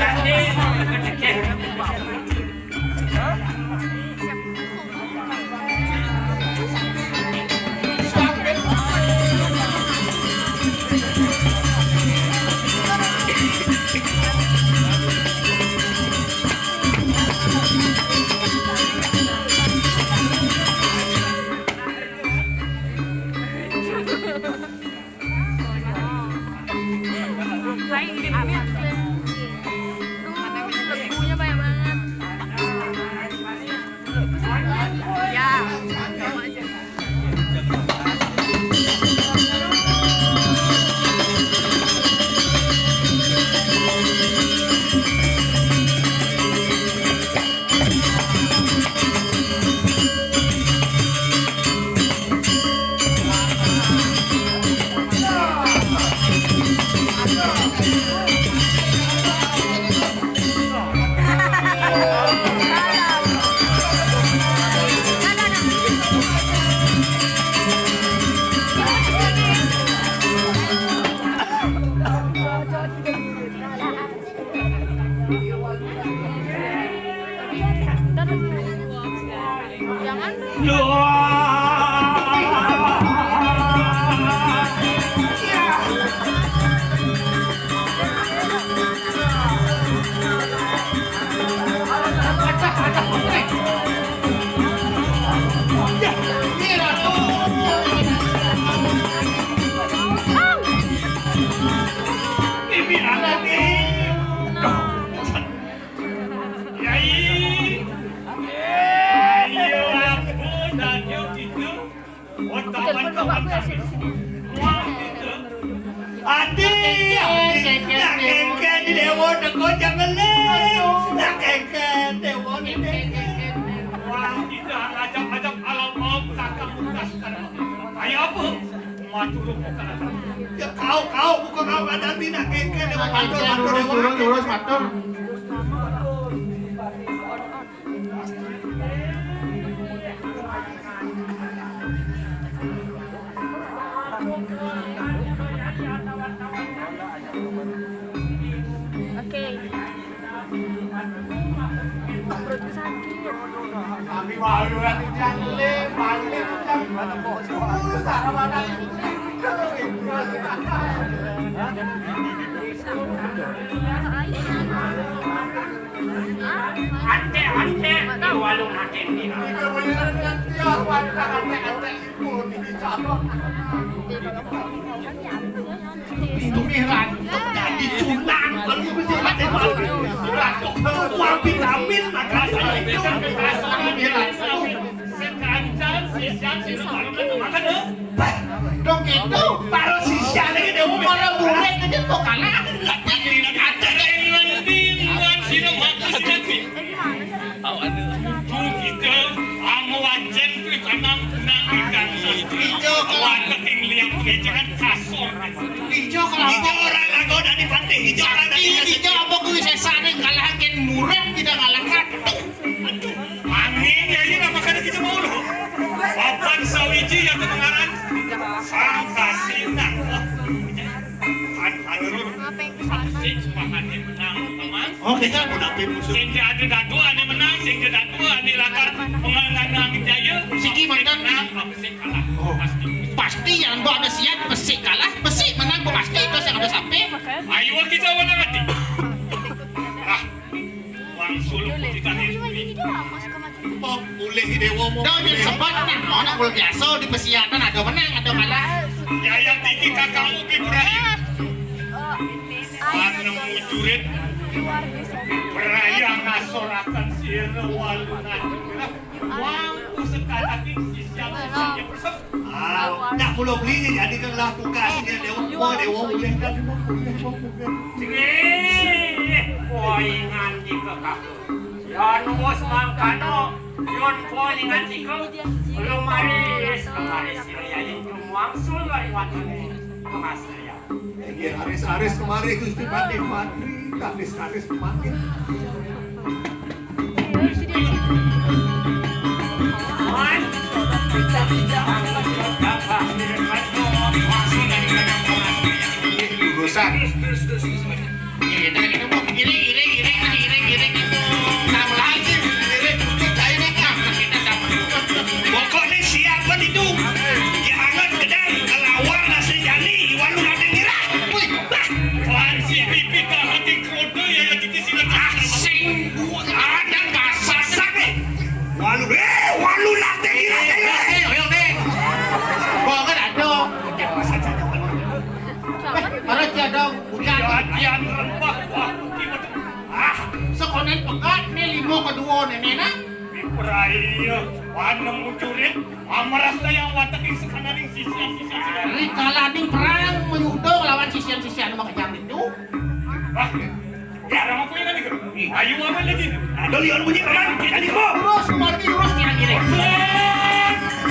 Apa yang Jangan. Dewa di Wah. Ayo apa? Ya kau kau bukan kau ada bina dewa matur matur. Kok gitu? Paro sisiane iki dhewe ora mulai ketok ana. Jangan kasur. Hijau kalau Hijau orang lagu dah di pantai hijau Sakti di hijau apa gue sesa nih ngalahin murem tidak ngalahkan. Angin ya ini nama kada kita mau loh. Papan sawiji yang kedengaran sang kasina. Kan halur Apa menang teman. Oh kita mau dapet musuh. Sing ada datu ane menang, sing ada datu ane lakar penganang jaya. Siki menang. menang, apa sing kalah. Oh. Pasti. Yang ada siap pesik kalah, pesik menang pasti terus yang ada sampai. Ayo kita mana mati. Ah, kita ini. Oh, boleh dewa mau. Dah jadi sempat mau nak boleh biasa di ada menang ada kalah. Ya yang tinggi Ibrahim. Mujurit. Beraya ngasorakan sirna bersep nak pulau beli ni jadi kan buka sini dia. Orang buat dia orang boleh kan dia orang boleh kan dia orang Yon mus mangkano, yon po ingan siko, lumari es kemari. Siro ya yon muang sul lari wadane, kemas ya. Egi aris-aris kemari gusti sifat mati, aris-aris kemari. Mas, Pokoknya siapa itu? Amaras na yang wataking sekanaring sisian sisian sisian Dari kalah nih perang menyudong lawan sisian-sisian sama kejam itu. Ah Ya orang aku ini kan Ayo apa lagi ada lion bunyi kaman jadi kok Terus mati terus kira-kira.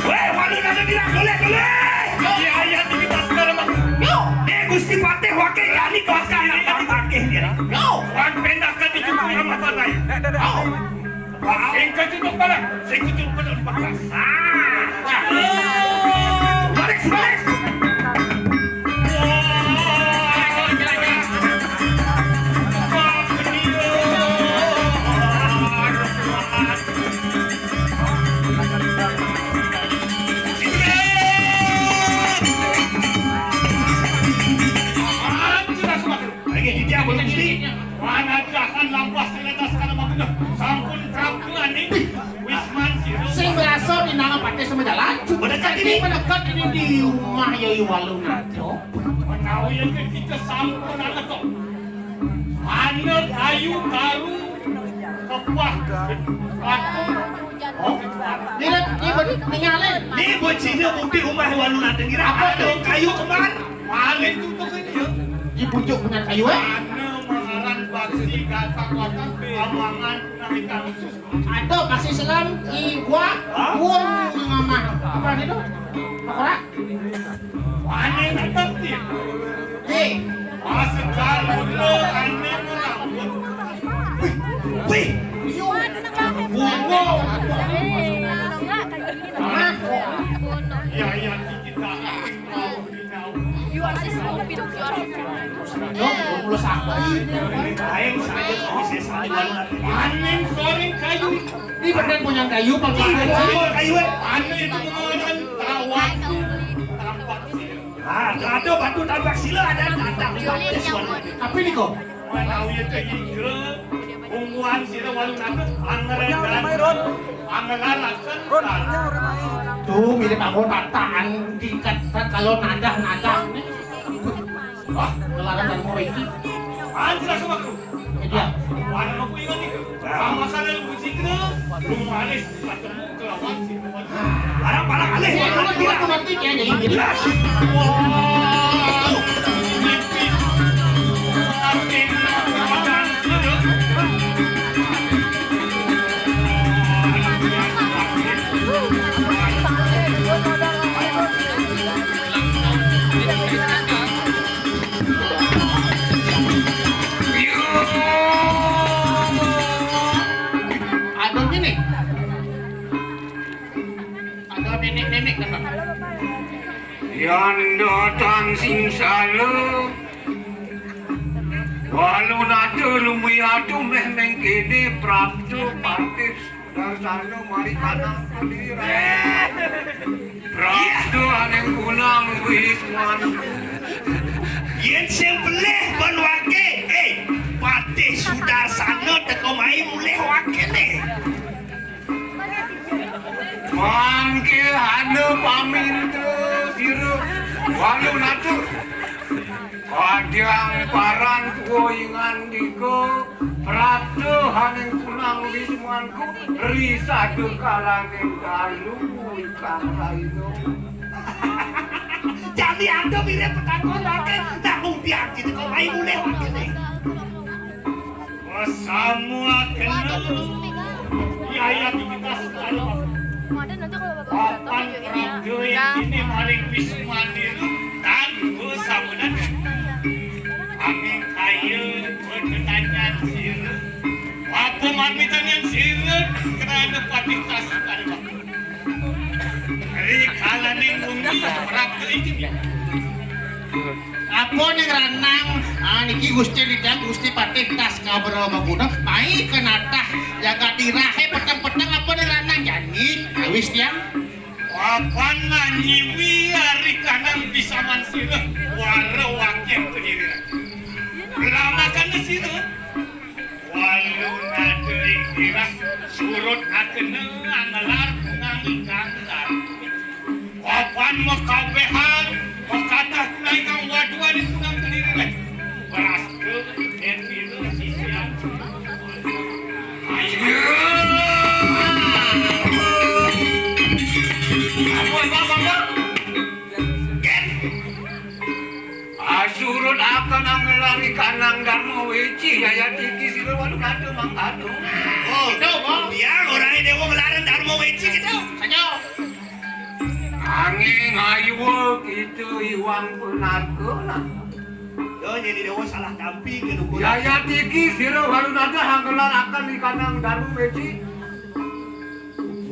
weh walu nanti ngira boleh boleh Ya ya tiki taskara mak Yo, eh Gusti Pati wakil yani kau akan apa pakai yo, Wan pendak ka di cukup yang apa lagi yo. wow Sing kecutuk parang Sing kecutuk parang Baklas ah balik Ini tinggalin. Ini buat rumah nanti kira apa tuh kayu kemar? Paling ini ya. Pucuk kayu eh. Amangan khusus. Pasti selam iwa uang ngamah. Apa itu? Eh, aneh. Wih. Mah. ya ya kita mau dinau. You are so stupid. You are so Yo, belum sampai. Kain saja kau bisa sampai walu nanti. Aneh goreng kayu. Ini benar punya kayu pakai Kayu. Aneh itu mengaran tawar. Ah, ada batu tabak sila ada walu. Apa ini kok? Manau ya akan. Tuh mirip aku tataan tingkat kalau nada nada. Wah, kelarang dan mau ini. Anjir sama aku. Dia. Warna aku ingat nih. Sama sana lu ke. Lu manis ketemu kelawan sih. Parang alih. Saya cuma dua nanti ya jadi Yondo tang sing salu. Walu nadu lumi adu meh meng kini Prabju partir Dar mari kata sendiri Prabju aneng pulang wis manu Yen sing beleh ban wakil Kadang paran kuingan diko Praptu haneng kunang wismanku Risadu kalaneng dalu Ikang raino Jadi anda mirip petakon wake. Namun diakit teko mai mulih wake nih. Semua kenal. Ya ya kita tahu Papan video ini ya. prajurit ini maring wisman diru tanggu samunan. Apa yang ranang? Ah, gusti lidang gusti patih tas kabar maguna. Mai kenatah jaga dirahe petang-petang apa ranang jadi awis tiang. Papan nanyiwi hari kanan bisa mansiru. Wara wakil. Lama kan siru. Walu nadeling kira surut akene angelar ngangi kantar. Papan mekabehan mekatah naik kang waduan di kunang kediri leh. Beras ke itu sisian. Ayo. Apa apa apa? Asurut akan angelari kanang dharma weci Yaya tiki siru waduh kado mang kado Oh, no, oh. Ya, orang ini dewa melarang dharma weci gitu. Sanyo. Angin ayu gitu iwang penarko lah Yo, jadi dewa salah tampi ke dukun. Yaya tiki siru waduh nada hanggelar akan di kanang dharma weci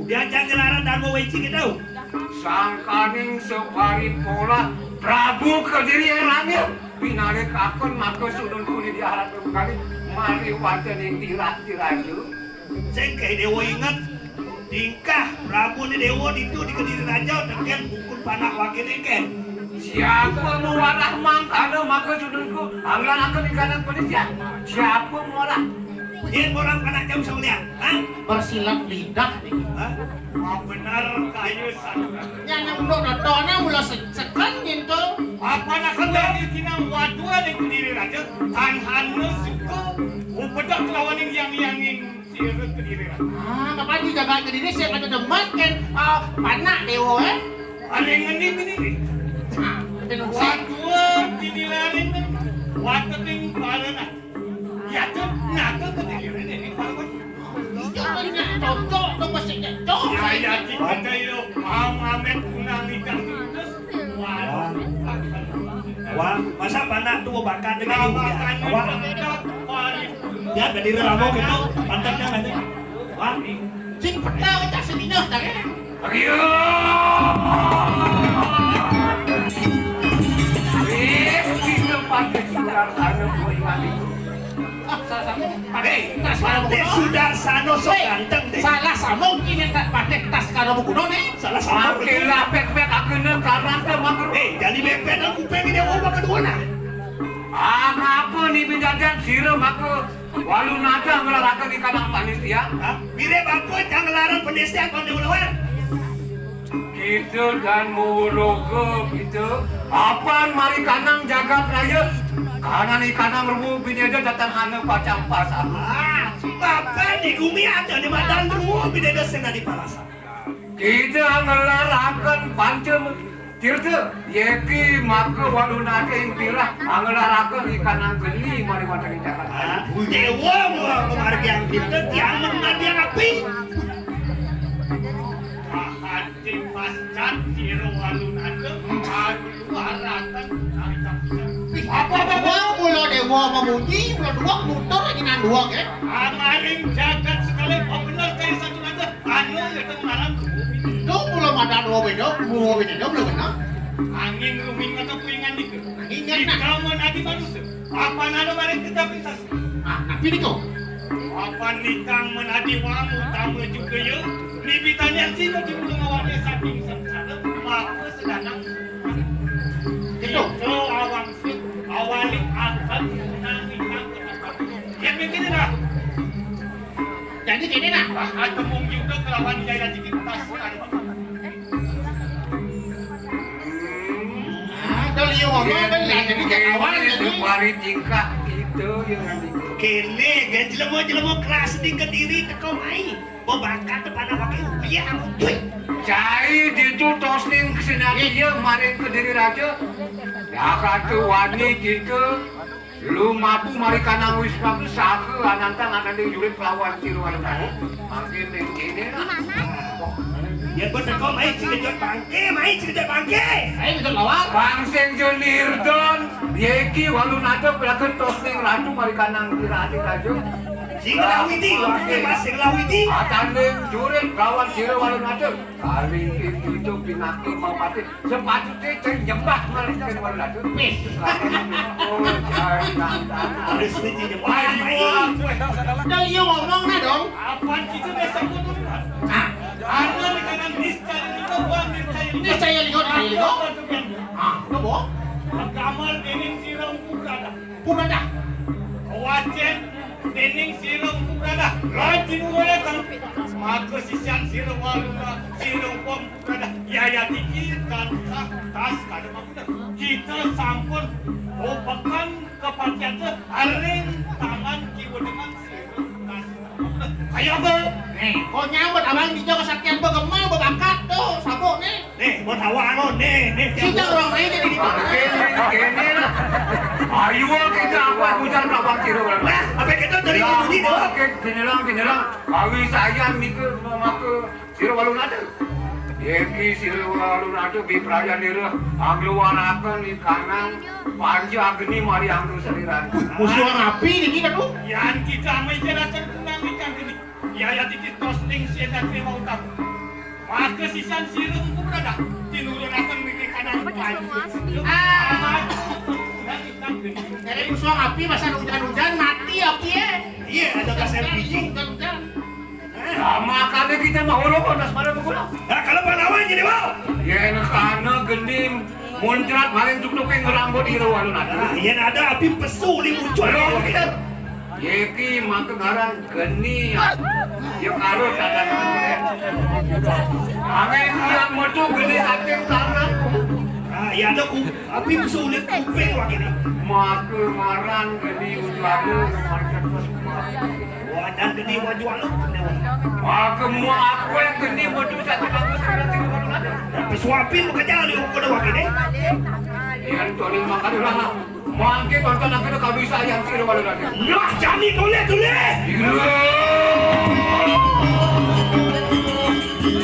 Diajak gelaran dharma weci gitu. Sangkaning separi pola Prabu Kediri Erangil pinare kakon mako sunun kuni diharap kali. Mari wajan ing tirak tirayu sing kae dewa inget tingkah Prabu ni dewa itu di Kediri Raja dengan bukun panak wakil ikan siapa mau warah mangkana mako sununku anggilan aku ikanan polis ya siapa mau Dia orang panak jam sebelah. Hah? Bersilat lidah. Hah? Wah, benar kayu sana. Yang udah nontonnya mulai sekan gitu. Apa nak kena di tinang wadua di kediri raja? Tanhan suka. Upedak lawan yang yang yang sirem ke diri orang. Ah, kapan dijaga ke diri saya kata demet kan ah, panak dewo eh. Paling ngendi ini nih. Waduh, dinilarin kan. Waktu ting parana. Ya tuh, nato ke diri ini. Iya, cocok dong pasti cocok. Ya ya kita itu terus. Wah, masa panak tuh bakat dengan ibu ya? Makan Wah, ya ke diri ramo gitu, pantatnya nanti. Wah, Sing peta kita tak eh. Ayo! Eh, kita pakai sinar sana mau ingat eh, tas karo Teh bukuno. sudah sano Hei, ganteng deh. Salah sama yang tak pakai tas karo bukuno nih. Salah sama Makin lah pek-pek aku ne karanta makro. Eh, jadi bepet aku pengen dia obat kedua nah. Ah, ngapa nih penjajan siram aku walu nada ngelarakan di kanang panitia. Mire bako jangan larang penista kau di luar. Gitu dan murogo gitu. Apaan mari kanang jagat raya? Anak ini karena merumuh bini aja datang hanya pacang pasar. Ah, bapak di gumi ada di madan merumuh bini sena di palasa. Kita ngelarakan pancem tirte yeki maka walu nake impirah ngelarakan ikan angkeli mari wadah ah, kita. Dewa mula kemarin yang tirte tiang mengadi yang api. Ah, Pasca tiru walu nake, aduh aratan, aratan, aratan, Apa apa dua mulo dewa memuji, mulo dua motor lagi nan dua ke. Amaling jagat sekali. Oh benar kayak satu aja. Anu itu malam. Itu mulo madan dua beda, mulo beda dong belum benar. Angin ruming atau kuingan dikit. Di nak. nadi manusia. Apa nado bareng kita bisa. Ah, tapi itu. Apa nikang menadi wamu tamu juga yuk. Libitannya sih di belum awalnya saking sengsara. Maka sedang Itu. Begini dah. Jadi gini nak. Atau mungkin juga kelawan jaya dikit tas. Kalau dia ngomong lah, jadi kayak awal Ini jadi. mari tingkah itu yang nanti. Kene, gak jelemo jelemo kelas di kediri depan? Iya, aku. Cai itu tosning kesenari dia kemarin diri raja. Ya kata wani gitu. Lu mampu mari kanang wis mampu saka anantang akan di jurit pelawan ciru ada tadi. Makin ini lah. Ya bener kau mai cikejot bangke, mai cikejot bangke. Ayo bisa lawar. Bang Senjonir Don, Yeki walu nato pelakon tosning ratu mari kanang kira adik raja. Sing lawiti, waktu mas sing lawiti. Atanding jurit pelawan ciru walu nato. Kali itu itu pinaki mau mati. Sepatutnya ceng nyembah mari ciru walu nato. Wih. Oh, cai nantang. Harus ngomong dong. Apaan kita besok. Ah, di kanan itu lihat, lihat. Ah. Kamar siram. Wacen dening siram kukrada. Rajin gue kan. Maka sisian siram waluna siram pom kukrada. Ya ya dikit kan tas kada maksudnya. Kita sampun oh pekan kepakian tu aring tangan kiwa dengan siram tas. Ayo be. Nih, kau nyambut abang di jaga saktian begemal berbakat tuh sabuk nih. Nih, buat hawa anu, nih, nih. Kita orang lain jadi di mana? Kene. Ayo kita general, general. Awi saya mikir rumah maku siro balun aja. Yeki siro balun aja bi praja nira. Aglu warakan di kanan. Panji agni mari anu seliran. Musuh rapi niki ini kan tuh? Yang kita mencera cerdunan di kanan ini. Ya ya dikit tosting si enak lima utang. Maka sisan siro ku berada. Tinurunaken akan di kanan. Apa? Ah! Jadi musuh api masa hujan-hujan mati api ya. Iya, ada gas LPG. Nah, makanya kita mau lo nas pada berguna. Nah, kalau pahlawan jadi wow. Ya, karena genim muncrat maling tuk yang ngerambut di walu nato. Nah, yang ada api pesu di muncul. Yeki maka garang geni ya karo tatan Angin yang metu geni saking kanan Nah, ya ada ku, api di kuping wak ini. maka maran geni ujlamu market Wah, badan gede waju aluk. Wah, kemu aku yang geni bodoh satu bagus berarti ada. Tapi suapin muka jali ukur wakil eh. Yang tolong makan dulu lah. Mangke tonton aku tu kau bisa yang sih baru ada. Nah, jani toleh toleh.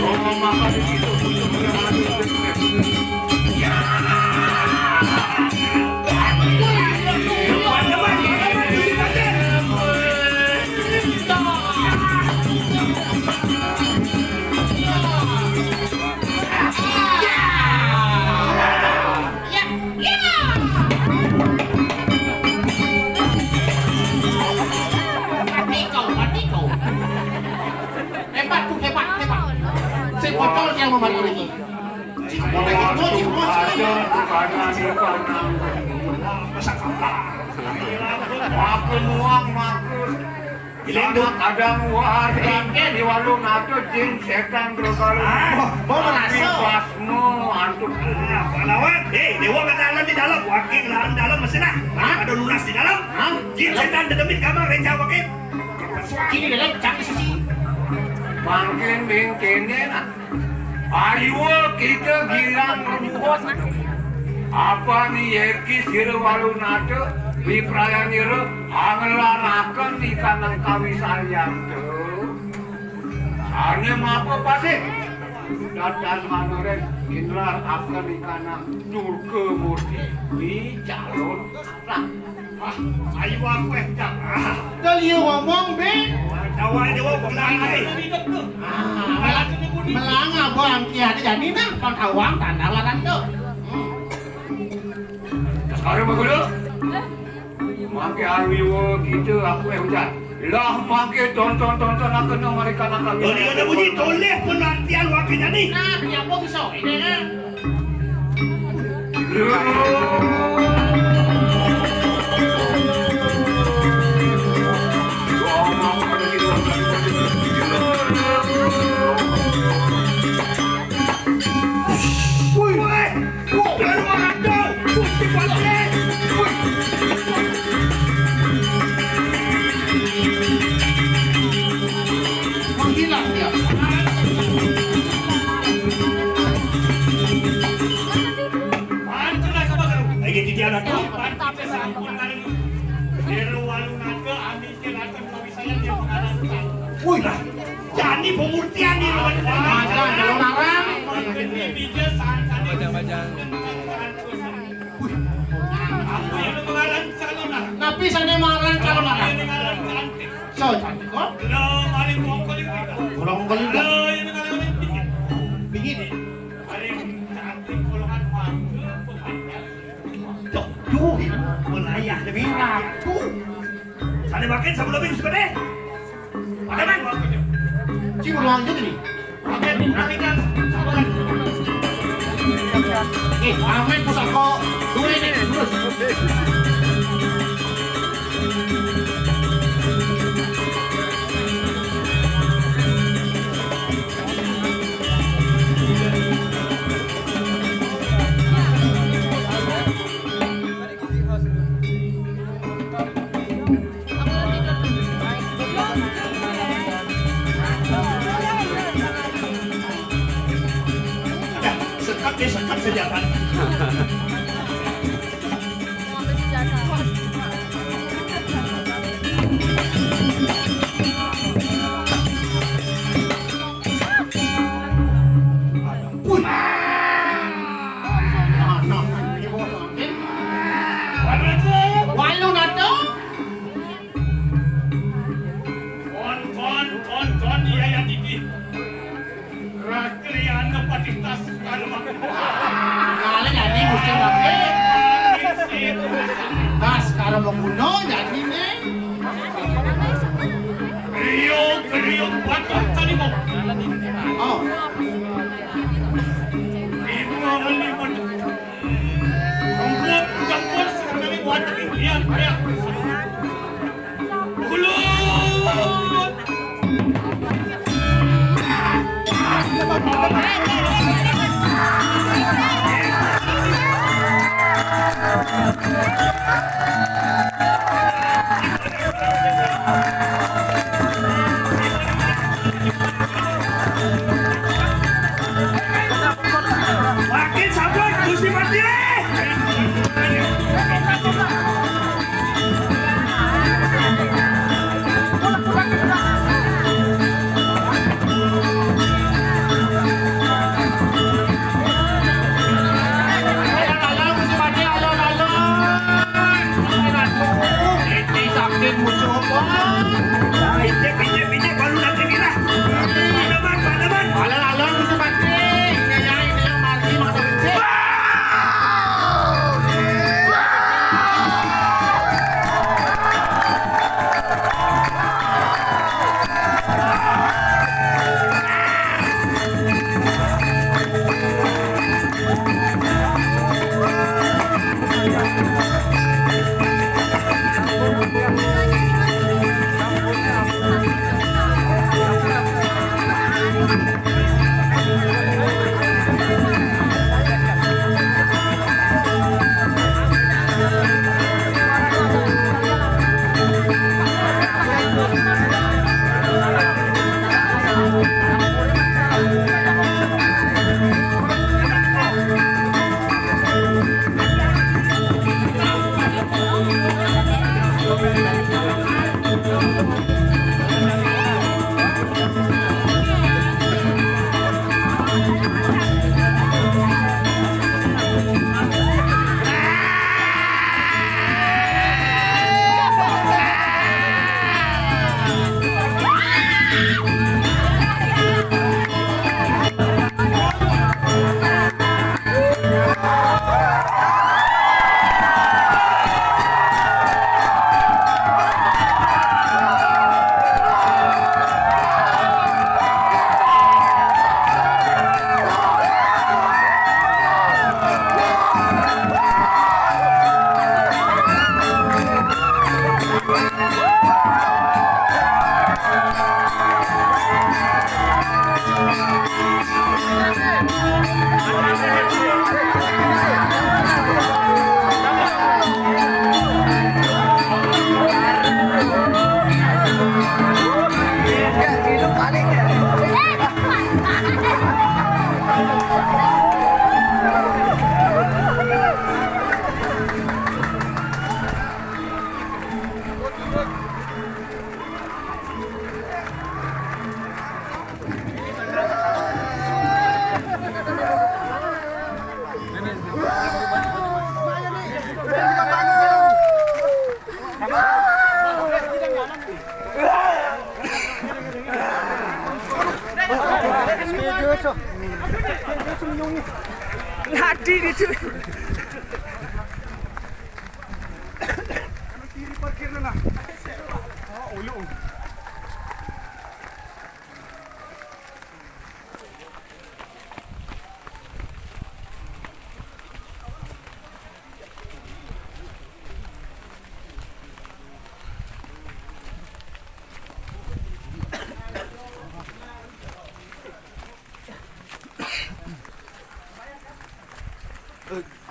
Oh, makan di situ. Yang membantu lagi Cik mau lagi tuh cik mau Ada karena di kanan. Masa kalah. Makan uang? Ada Makin bingkinin. Ayo kita girang rumput. Apa nih yerki sirwalu nato Di perayaan nyeru Angelarakan di kanan kami sayang Hanya apa pasti Dadan manoren Inlar akan di kanan Nurke murti. Di calon Nah Ah, ayo aku eh. Jam. Ah, Dalio ngomong be tawa dewa pulang eh. Ah, melang abang kia ada jadi nah pang awang tanda larang tuh Sekarang begitu. Mangke arwiwo gitu aku eh hujan. Lah mangke tonton tonton aku nang mereka nang kami. Toleh kata bunyi toleh penantian wakil jadi. nah kenapa bisa ini kan Jadi pemurtian ni lawan Makan kalau larang. Napi sana marang kalau larang so cantik kok? Begini. Tuh. Melayah lebih. Sana makan sebelum ini suka deh. Man. cium lanjut ini eh ini terus Dah, sekat dia sekat saja kan. Look.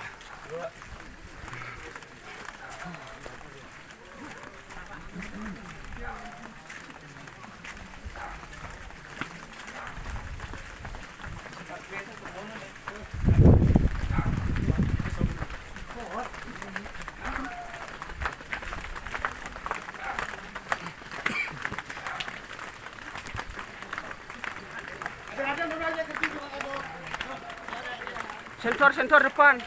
Sensor, sensor depan.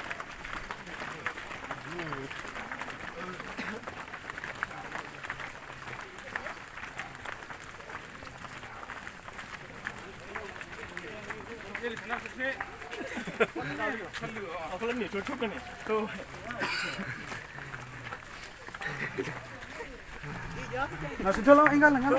Tuh. Nah, sudah lah, enggak lah.